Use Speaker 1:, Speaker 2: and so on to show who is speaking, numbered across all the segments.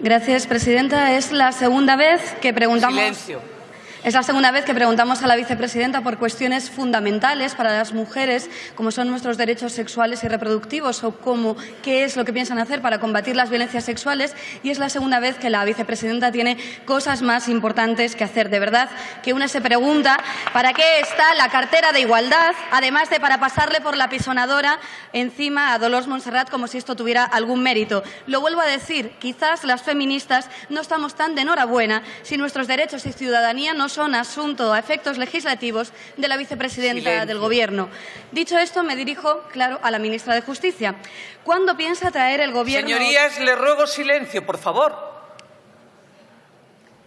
Speaker 1: Gracias, presidenta. Es la segunda vez que preguntamos.
Speaker 2: Silencio.
Speaker 1: Es la segunda vez que preguntamos a la vicepresidenta por cuestiones fundamentales para las mujeres, como son nuestros derechos sexuales y reproductivos o cómo, qué es lo que piensan hacer para combatir las violencias sexuales. Y es la segunda vez que la vicepresidenta tiene cosas más importantes que hacer. De verdad que una se pregunta para qué está la cartera de igualdad, además de para pasarle por la pisonadora encima a Dolores Montserrat como si esto tuviera algún mérito. Lo vuelvo a decir, quizás las feministas no estamos tan de enhorabuena si nuestros derechos y ciudadanía no son asunto a efectos legislativos de la vicepresidenta
Speaker 2: Silencio.
Speaker 1: del Gobierno. Dicho esto, me dirijo, claro, a la ministra de Justicia. ¿Cuándo piensa traer el Gobierno...
Speaker 2: Señorías, le ruego silencio, por favor.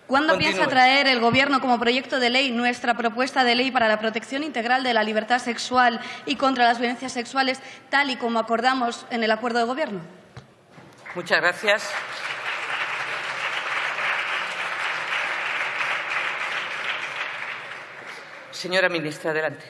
Speaker 1: ¿Cuándo
Speaker 2: Continúe.
Speaker 1: piensa traer el Gobierno como proyecto de ley nuestra propuesta de ley para la protección integral de la libertad sexual y contra las violencias sexuales, tal y como acordamos en el acuerdo de Gobierno?
Speaker 2: Muchas gracias. Señora ministra, adelante.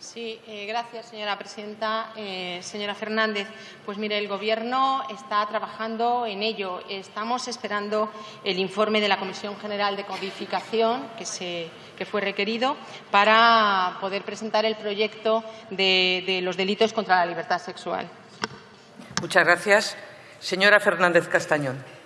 Speaker 3: Sí, eh, gracias, señora presidenta. Eh, señora Fernández, pues mire, el Gobierno está trabajando en ello. Estamos esperando el informe de la Comisión General de Codificación que, se, que fue requerido para poder presentar el proyecto de, de los delitos contra la libertad sexual.
Speaker 2: Muchas gracias. Señora Fernández Castañón.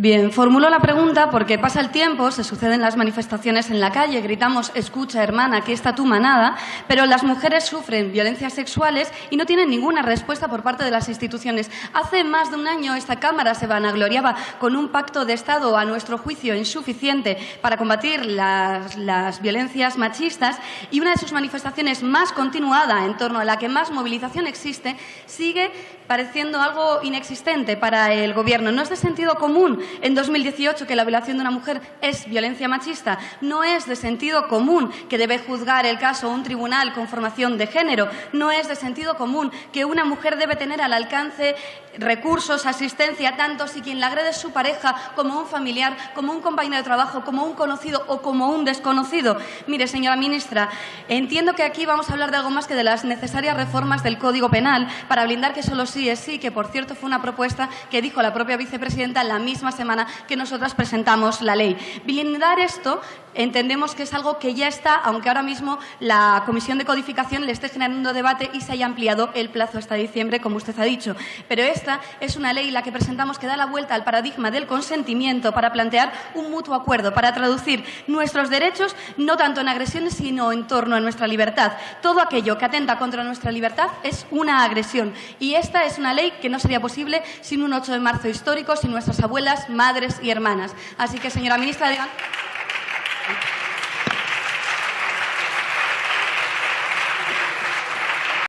Speaker 1: Bien, formulo la pregunta porque pasa el tiempo, se suceden las manifestaciones en la calle, gritamos, escucha hermana, aquí está tu manada, pero las mujeres sufren violencias sexuales y no tienen ninguna respuesta por parte de las instituciones. Hace más de un año esta Cámara se vanagloriaba con un pacto de Estado, a nuestro juicio, insuficiente para combatir las, las violencias machistas y una de sus manifestaciones más continuada, en torno a la que más movilización existe, sigue pareciendo algo inexistente para el Gobierno. No es de sentido común en 2018 que la violación de una mujer es violencia machista. No es de sentido común que debe juzgar el caso un tribunal con formación de género. No es de sentido común que una mujer debe tener al alcance recursos, asistencia, tanto si quien la agrede es su pareja, como un familiar, como un compañero de trabajo, como un conocido o como un desconocido. Mire, señora ministra, entiendo que aquí vamos a hablar de algo más que de las necesarias reformas del Código Penal para blindar que solo sí es sí, que por cierto fue una propuesta que dijo la propia vicepresidenta la misma semana que nosotras presentamos la ley. Blindar esto entendemos que es algo que ya está, aunque ahora mismo la Comisión de Codificación le esté generando debate y se haya ampliado el plazo hasta diciembre, como usted ha dicho. Pero esta es una ley, la que presentamos, que da la vuelta al paradigma del consentimiento para plantear un mutuo acuerdo, para traducir nuestros derechos no tanto en agresiones, sino en torno a nuestra libertad. Todo aquello que atenta contra nuestra libertad es una agresión. Y esta es una ley que no sería posible sin un 8 de marzo histórico, sin nuestras abuelas, madres y hermanas. Así que, señora ministra, digan...